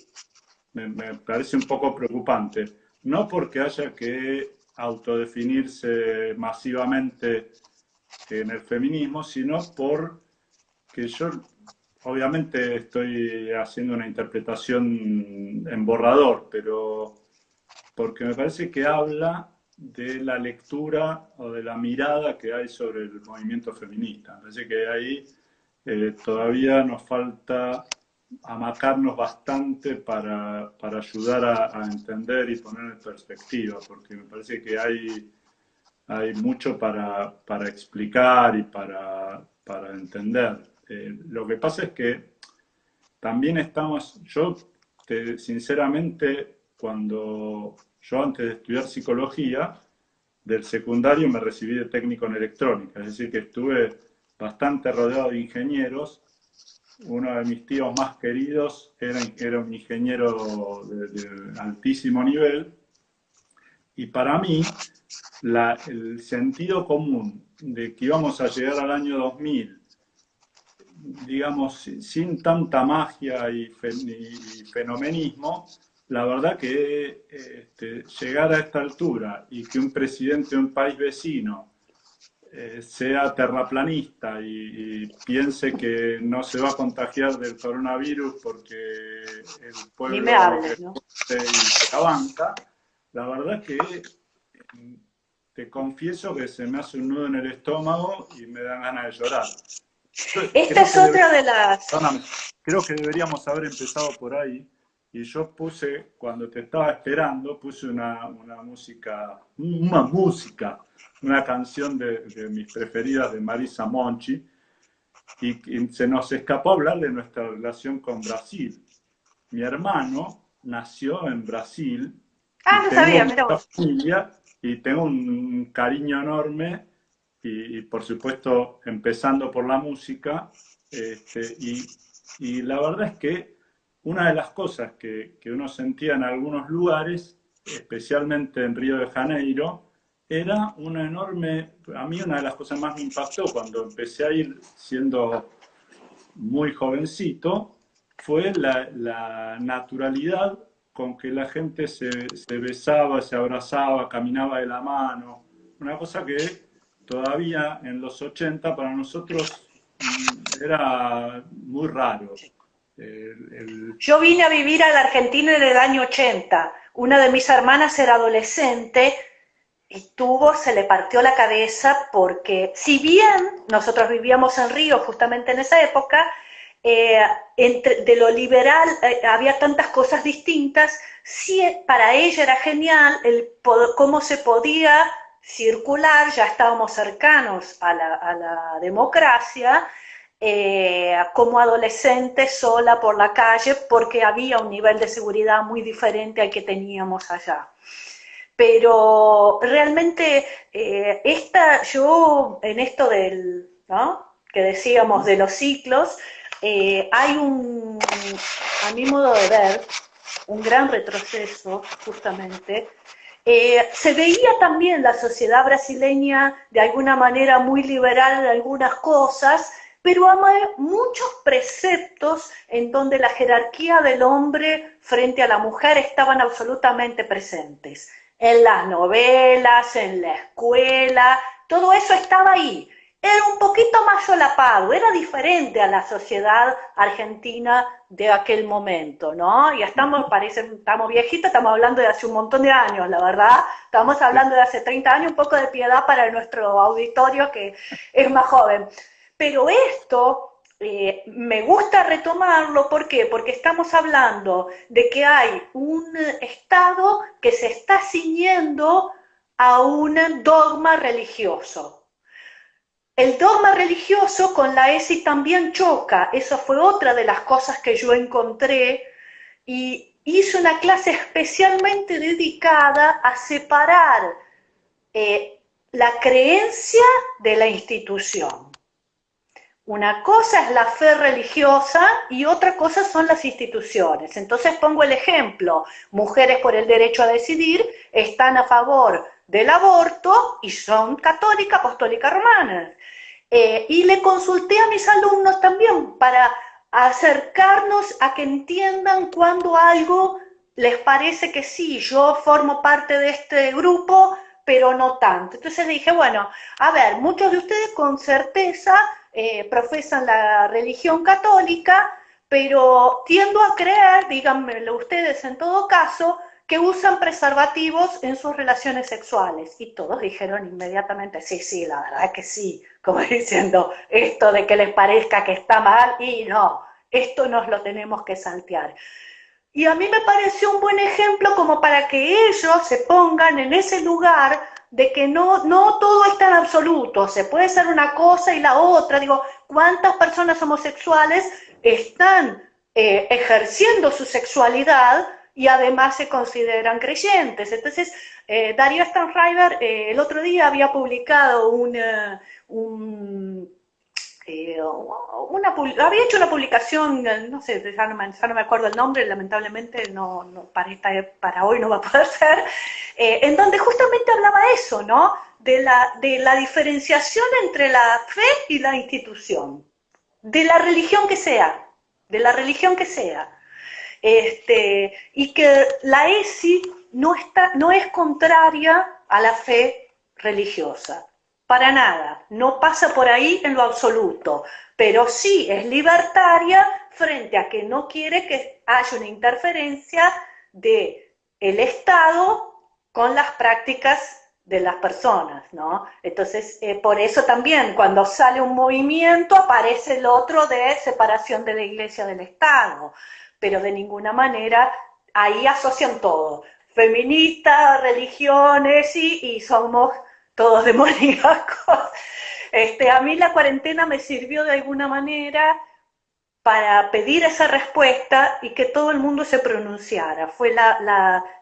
Me, parece un poco preocupante. No porque haya que autodefinirse masivamente en el feminismo, sino por que yo obviamente estoy haciendo una interpretación en borrador, pero porque me parece que habla de la lectura o de la mirada que hay sobre el movimiento feminista. Me parece que ahí eh, todavía nos falta amacarnos bastante para, ayudar a, entender y poner en perspectiva, porque me parece que hay, hay mucho para, explicar y para, entender. Eh, lo que pasa es que también estamos, yo sinceramente, cuando yo antes de estudiar psicología, del secundario me recibí de técnico en electrónica, es decir, que estuve bastante rodeado de ingenieros. Uno de mis tíos más queridos era, era un ingeniero de, altísimo nivel, y para mí el sentido común de que íbamos a llegar al año 2000, digamos, sin tanta magia y, fenomenismo, la verdad que este, llegar a esta altura y que un presidente de un país vecino eh, sea terraplanista y, piense que no se va a contagiar del coronavirus porque el pueblo me ¿no? se banca, la verdad que te confieso que se me hace un nudo en el estómago y me dan ganas de llorar. Esta es otra de las... Creo que deberíamos haber empezado por ahí. Y yo puse, cuando te estaba esperando, puse una, una música, una música una canción de, mis preferidas de Marisa Monchi, y, se nos escapó hablar de nuestra relación con Brasil. Mi hermano nació en Brasil. Ah, no sabía, mira familia, y tengo un cariño enorme, y, por supuesto empezando por la música, este, y, y, la verdad es que una de las cosas que, que uno sentía en algunos lugares, especialmente en Río de Janeiro, era una enorme, a mí una de las cosas más me impactó cuando empecé a ir siendo muy jovencito, fue la, naturalidad con que la gente se, besaba, se abrazaba, caminaba de la mano, una cosa que todavía en los 80 para nosotros mm, era muy raro. Yo vine a vivir a la Argentina en el año 80. Una de mis hermanas era adolescente y tuvo, se le partió la cabeza porque si bien nosotros vivíamos en Río justamente en esa época, eh, entre, de lo liberal eh, había tantas cosas distintas, sí, para ella era genial el cómo se podía circular, ya estábamos cercanos a la, democracia, eh, como adolescente sola por la calle, porque había un nivel de seguridad muy diferente al que teníamos allá pero realmente eh, esta, yo en esto del, que decíamos de los ciclos, eh, hay un, a mi modo de ver, un gran retroceso justamente. Se veía también la sociedad brasileña de alguna manera muy liberal en algunas cosas, pero hay muchos preceptos en donde la jerarquía del hombre frente a la mujer estaban absolutamente presentes en las novelas, en la escuela, todo eso estaba ahí. Era un poquito más solapado, era diferente a la sociedad argentina de aquel momento, ¿no? Ya estamos, parece, estamos viejitos, estamos hablando de hace un montón de años, la verdad. Estamos hablando de hace 30 años, un poco de piedad para nuestro auditorio que es más joven. Pero esto eh, me gusta retomarlo, ¿por qué? Porque estamos hablando de que hay un Estado que se está ciñendo a un dogma religioso. El dogma religioso con la ESI también choca, eso fue otra de las cosas que yo encontré y hice una clase especialmente dedicada a separar eh, la creencia de la institución. Una cosa es la fe religiosa y otra cosa son las instituciones. Entonces pongo el ejemplo, mujeres por el derecho a decidir están a favor del aborto y son católicas, apostólicas romanas. Eh, y le consulté a mis alumnos también para acercarnos a que entiendan cuando algo les parece que sí, yo formo parte de este grupo, pero no tanto. Entonces dije, bueno, a ver, muchos de ustedes con certeza eh, profesan la religión católica, pero tiendo a creer, díganmelo ustedes en todo caso, que usan preservativos en sus relaciones sexuales. Y todos dijeron inmediatamente, sí, sí, la verdad que sí, como diciendo esto de que les parezca que está mal, y no, esto nos lo tenemos que saltear. Y a mí me pareció un buen ejemplo como para que ellos se pongan en ese lugar de que no, no todo es tan absoluto, se puede ser una cosa y la otra. Digo, ¿cuántas personas homosexuales están eh, ejerciendo su sexualidad y además se consideran creyentes? Entonces, eh, Darío Stanriver eh, el otro día había publicado un, eh, una, había hecho una publicación, no sé, ya no, me, acuerdo el nombre, lamentablemente no, para, para hoy no va a poder ser, eh, en donde justamente hablaba eso, ¿no? De la, de la diferenciación entre la fe y la institución, de la religión que sea, de la religión que sea. Este, y que la ESI no, está, no es contraria a la fe religiosa. Para nada, no pasa por ahí en lo absoluto, pero sí es libertaria frente a que no quiere que haya una interferencia de el Estado con las prácticas de las personas, ¿no? Entonces, eh, por eso también cuando sale un movimiento aparece el otro de separación de la iglesia del Estado, pero de ninguna manera ahí asocian todo, feministas, religiones y, y somos todos demoníacos. Este, a mí la cuarentena me sirvió de alguna manera para pedir esa respuesta y que todo el mundo se pronunciara. Fue la,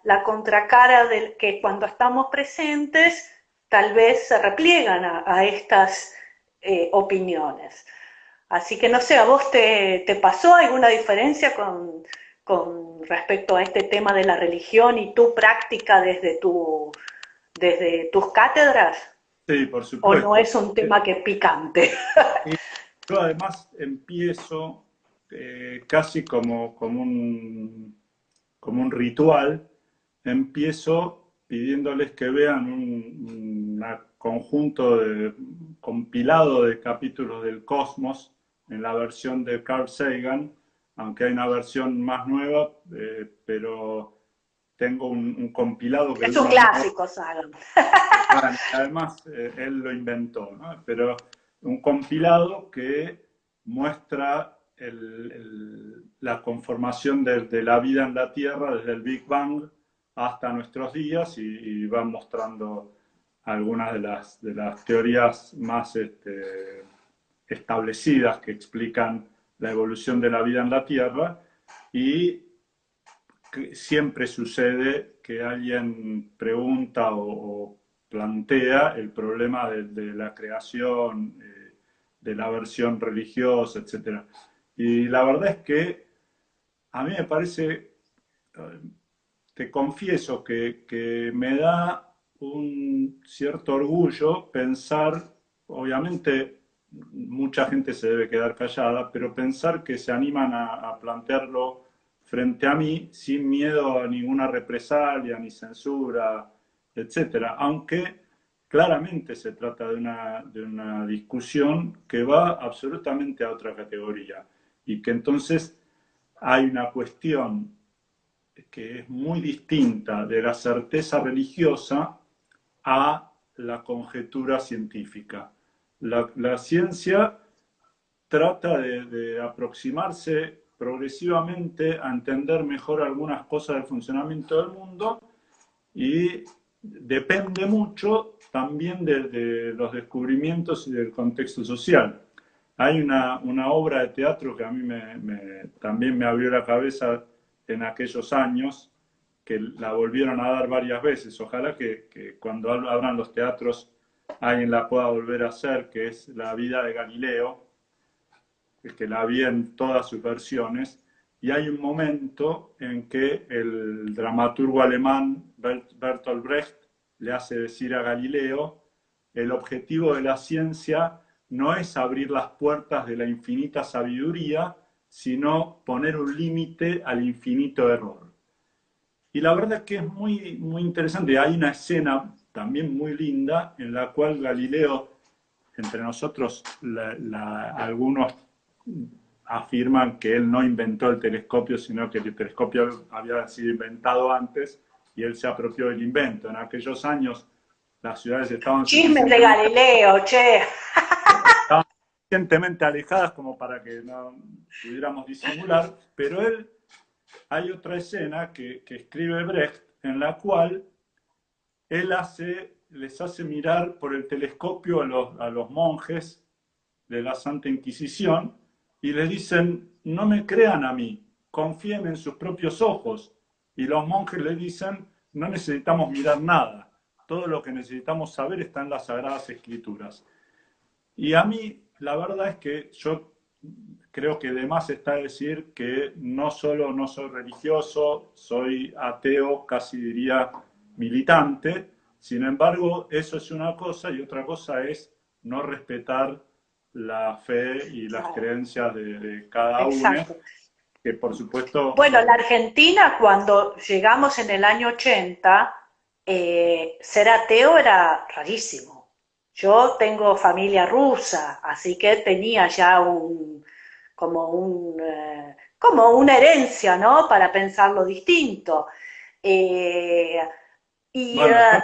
la, contracara del que cuando estamos presentes tal vez se repliegan a, estas eh, opiniones. Así que no sé, ¿a vos te, te pasó alguna diferencia con, con respecto a este tema de la religión y tu práctica desde tu desde tus cátedras? Sí, por supuesto. ¿O no es un tema que es picante? Yo además empiezo eh, casi como, como, un, como un ritual, empiezo pidiéndoles que vean un, conjunto de, compilado de capítulos del Cosmos en la versión de Carl Sagan, aunque hay una versión más nueva, eh, pero tengo un, compilado que... Es un clásico, Sagan. además, eh, él lo inventó, ¿no? Pero un compilado que muestra la conformación de, la vida en la Tierra desde el Big Bang hasta nuestros días y, va mostrando algunas de las, de las teorías más este, establecidas que explican la evolución de la vida en la Tierra y siempre sucede que alguien pregunta o, plantea el problema de, la creación, eh, de la versión religiosa, etc. Y la verdad es que a mí me parece, eh, te confieso que, que me da un cierto orgullo pensar, obviamente mucha gente se debe quedar callada, pero pensar que se animan a plantearlo frente a mí sin miedo a ninguna represalia ni censura, etcétera, aunque claramente se trata de una, de una discusión que va absolutamente a otra categoría y que entonces hay una cuestión que es muy distinta de la certeza religiosa a la conjetura científica. La, la ciencia trata de, de aproximarse progresivamente a entender mejor algunas cosas del funcionamiento del mundo y depende mucho también de, los descubrimientos y del contexto social. Hay una, obra de teatro que a mí me, también me abrió la cabeza en aquellos años, que la volvieron a dar varias veces. Ojalá que, que cuando abran los teatros alguien la pueda volver a hacer, que es La vida de Galileo, que la vi en todas sus versiones, y hay un momento en que el dramaturgo alemán Bertolt Brecht le hace decir a Galileo, el objetivo de la ciencia no es abrir las puertas de la infinita sabiduría, sino poner un límite al infinito error. Y la verdad es que es muy, muy interesante. Hay una escena también muy linda en la cual Galileo, entre nosotros, algunos afirman que él no inventó el telescopio, sino que el telescopio había sido inventado antes y él se apropió del invento. En aquellos años las ciudades estaban... Chismes de Galileo, che. Estaban suficientemente alejadas como para que no pudiéramos disimular, pero él, hay otra escena que, escribe Brecht en la cual él hace, les hace mirar por el telescopio a los, a los monjes de la Santa Inquisición y le dicen, no me crean a mí, confíen en sus propios ojos. Y los monjes le dicen, no necesitamos mirar nada, todo lo que necesitamos saber está en las Sagradas Escrituras. Y a mí la verdad es que yo creo que además está decir que no solo no soy religioso, soy ateo, casi diría militante, sin embargo, eso es una cosa y otra cosa es no respetar la fe y las creencias de, cada uno, que por supuesto... Bueno, la Argentina cuando llegamos en el año 80, eh, ser ateo era rarísimo. Yo tengo familia rusa, así que tenía ya un, como, un, eh, como una herencia, ¿no? Para pensarlo distinto. Eh, y,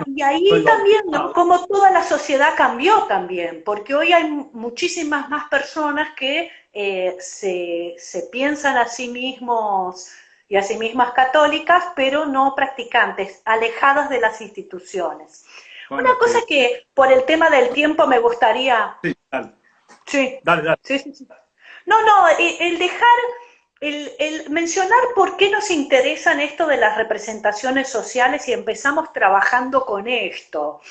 y, ahí también, como toda la sociedad cambió también, porque hoy hay muchísimas más personas que se, se, piensan a sí mismos y a sí mismas católicas, pero no practicantes, alejadas de las instituciones. Una cosa que por el tema del tiempo me gustaría... Sí, dale. Sí. Dale, dale. Sí, sí, no, no, el dejar, el, mencionar por qué nos interesan esto de las representaciones sociales y empezamos trabajando con esto.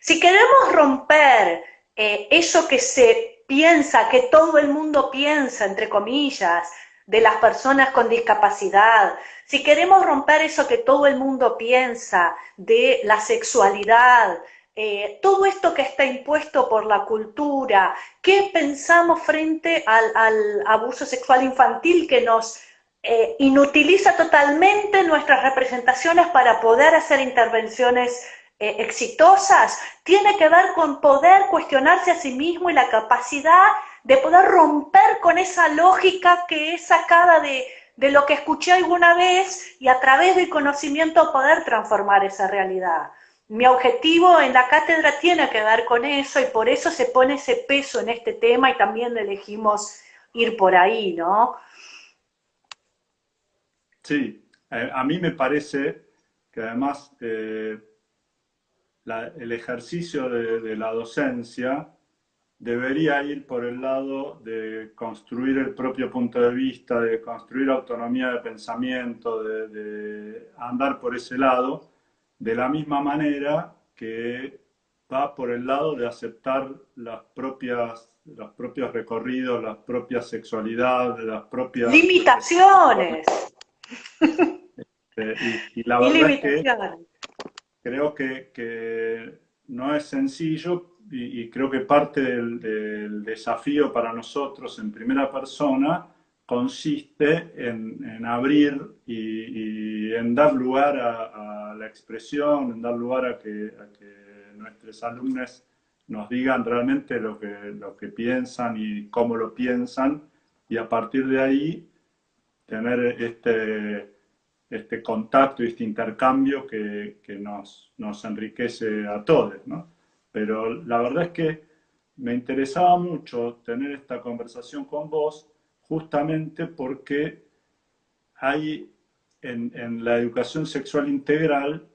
Si queremos romper eh, eso que se piensa, que todo el mundo piensa, entre comillas, de las personas con discapacidad, si queremos romper eso que todo el mundo piensa de la sexualidad, eh, todo esto que está impuesto por la cultura, ¿qué pensamos frente al, abuso sexual infantil que nos eh, inutiliza totalmente nuestras representaciones para poder hacer intervenciones eh, exitosas? Tiene que ver con poder cuestionarse a sí mismo y la capacidad de poder romper con esa lógica que es sacada de, lo que escuché alguna vez y a través del conocimiento poder transformar esa realidad. Mi objetivo en la cátedra tiene que ver con eso y por eso se pone ese peso en este tema y también elegimos ir por ahí, ¿no? Sí, eh, a mí me parece que además eh, el ejercicio de, la docencia debería ir por el lado de construir el propio punto de vista, de construir autonomía de pensamiento, de, andar por ese lado, de la misma manera que va por el lado de aceptar las propias, los propios recorridos, las propias sexualidades, las propias... Limitaciones. Este, y, la verdad es que creo que, que no es sencillo y, creo que parte del, desafío para nosotros en primera persona consiste en, abrir y, en dar lugar a, la expresión, en dar lugar a que, nuestros alumnos nos digan realmente lo que, lo que piensan y cómo lo piensan, y a partir de ahí tener este, este contacto y este intercambio que, nos, nos enriquece a todos, ¿no? pero la verdad es que me interesaba mucho tener esta conversación con vos justamente porque hay en, la educación sexual integral,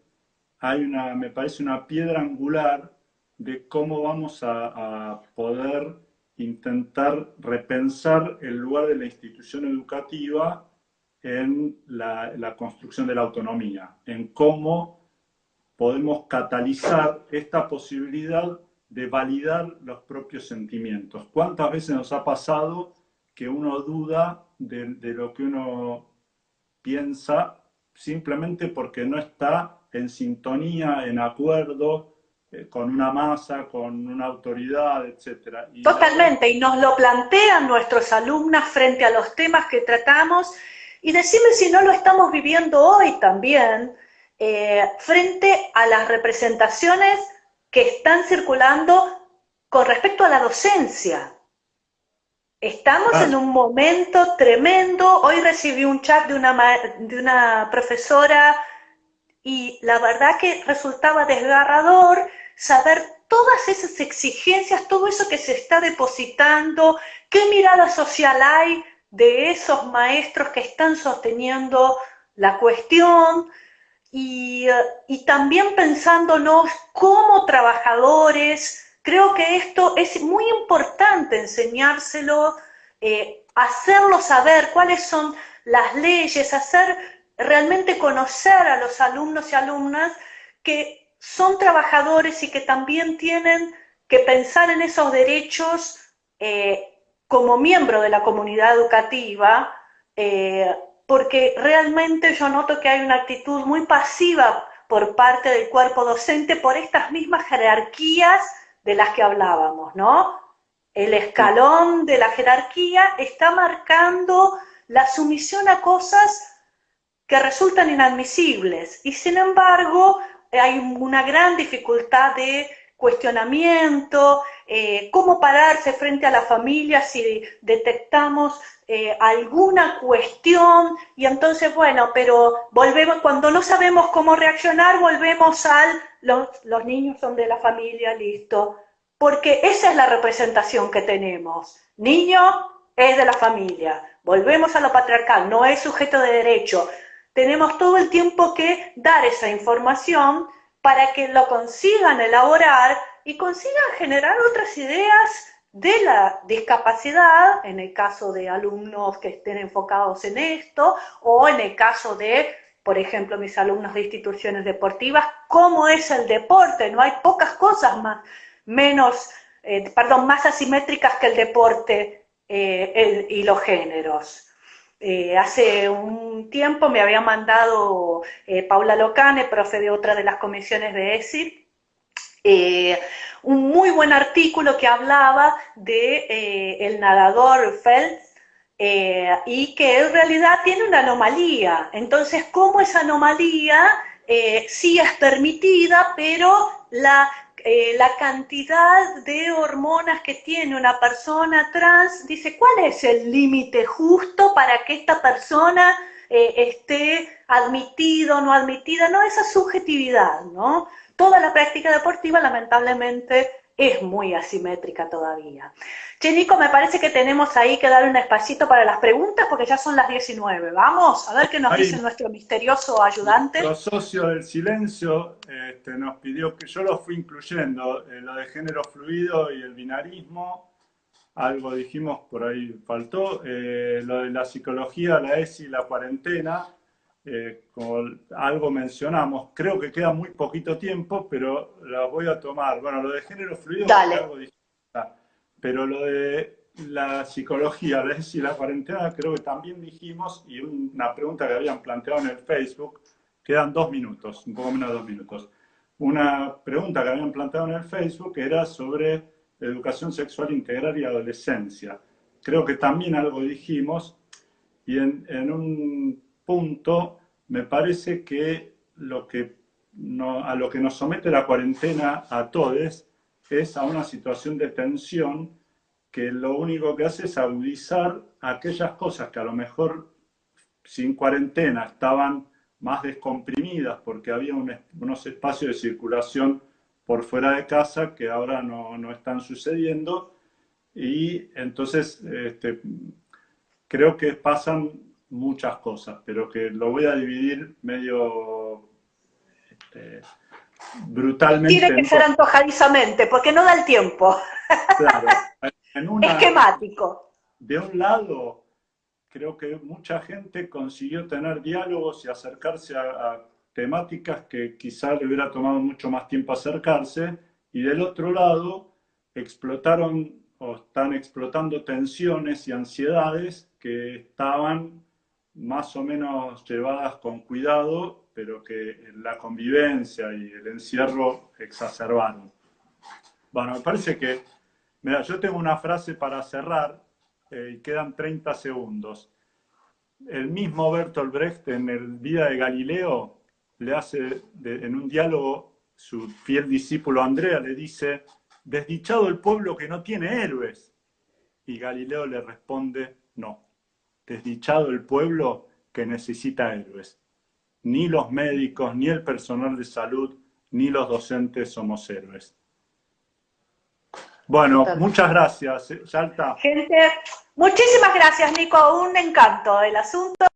hay una, me parece una piedra angular de cómo vamos a, poder intentar repensar el lugar de la institución educativa en la, la, construcción de la autonomía, en cómo podemos catalizar esta posibilidad de validar los propios sentimientos. ¿Cuántas veces nos ha pasado que uno duda de, lo que uno piensa simplemente porque no está en sintonía, en acuerdo eh, con una masa, con una autoridad, etc. Totalmente, y nos lo plantean nuestros alumnos frente a los temas que tratamos, y decime si no lo estamos viviendo hoy también, eh, frente a las representaciones que están circulando con respecto a la docencia. Estamos ah. en un momento tremendo. Hoy recibí un chat de una, de una profesora y la verdad que resultaba desgarrador saber todas esas exigencias, todo eso que se está depositando, qué mirada social hay de esos maestros que están sosteniendo la cuestión, y, también pensándonos como trabajadores, creo que esto es muy importante enseñárselo, eh, hacerlo saber cuáles son las leyes, hacer realmente conocer a los alumnos y alumnas que son trabajadores y que también tienen que pensar en esos derechos eh, como miembro de la comunidad educativa, eh, porque realmente yo noto que hay una actitud muy pasiva por parte del cuerpo docente por estas mismas jerarquías de las que hablábamos, ¿no? El escalón de la jerarquía está marcando la sumisión a cosas que resultan inadmisibles y sin embargo hay una gran dificultad de cuestionamiento, eh, cómo pararse frente a la familia si detectamos eh, alguna cuestión y entonces, bueno, pero volvemos, cuando no sabemos cómo reaccionar, volvemos al, los, niños son de la familia, listo, porque esa es la representación que tenemos. Niño es de la familia, volvemos a lo patriarcal, no es sujeto de derecho. Tenemos todo el tiempo que dar esa información para que lo consigan elaborar y consigan generar otras ideas de la discapacidad, en el caso de alumnos que estén enfocados en esto, o en el caso de, por ejemplo, mis alumnos de instituciones deportivas, cómo es el deporte, no hay pocas cosas más, menos, eh, perdón, más asimétricas que el deporte eh, y los géneros. Eh, hace un tiempo me había mandado Paula Locane, profe de otra de las comisiones de ESIP, un muy buen artículo que hablaba de el nadador Phelps eh, y que en realidad tiene una anomalía. Entonces, ¿cómo esa anomalía eh, sí es permitida, pero la, la cantidad de hormonas que tiene una persona trans, dice, ¿cuál es el límite justo para que esta persona esté admitido o no admitida? No, esa subjetividad, ¿no? toda la práctica deportiva lamentablemente es muy asimétrica todavía. Che, Nico, me parece que tenemos ahí que dar un espacito para las preguntas porque ya son las 19. Vamos a ver qué nos dice nuestro misterioso ayudante. Nuestro socio del silencio este, nos pidió que yo lo fui incluyendo, eh, lo de género fluido y el binarismo, algo dijimos, por ahí faltó, eh, lo de la psicología, la ESI, la cuarentena, eh, como algo mencionamos, creo que queda muy poquito tiempo, pero la voy a tomar. Bueno, lo de género fluido, algo pero lo de la psicología, la y la cuarentena, creo que también dijimos, y una pregunta que habían planteado en el Facebook, quedan dos minutos, un poco menos de dos minutos. Una pregunta que habían planteado en el Facebook era sobre educación sexual integral y adolescencia. Creo que también algo dijimos, y en, en un punto, me parece que, lo que a lo que nos somete la cuarentena a todos es a una situación de tensión que lo único que hace es agudizar aquellas cosas que a lo mejor sin cuarentena estaban más descomprimidas porque había unos espacios de circulación por fuera de casa que ahora no, no están sucediendo. Y entonces este, creo que pasan muchas cosas, pero que lo voy a dividir medio este, brutalmente. Tiene que ser antojadizamente, porque no da el tiempo. Claro. Esquemático. De un lado, creo que mucha gente consiguió tener diálogos y acercarse a, temáticas que quizá le hubiera tomado mucho más tiempo acercarse, y del otro lado, explotaron o están explotando tensiones y ansiedades que estaban más o menos llevadas con cuidado, pero que la convivencia y el encierro exacerbaron. Bueno, me parece que, mira, yo tengo una frase para cerrar eh, y quedan 30 segundos. El mismo Bertolt Brecht en el Vida de Galileo le hace, en un diálogo, su fiel discípulo Andrea le dice, desdichado el pueblo que no tiene héroes. Y Galileo le responde, no desdichado el pueblo que necesita héroes. Ni los médicos, ni el personal de salud, ni los docentes somos héroes. Bueno, muchas gracias, Yalta. Gente, muchísimas gracias, Nico. Un encanto el asunto.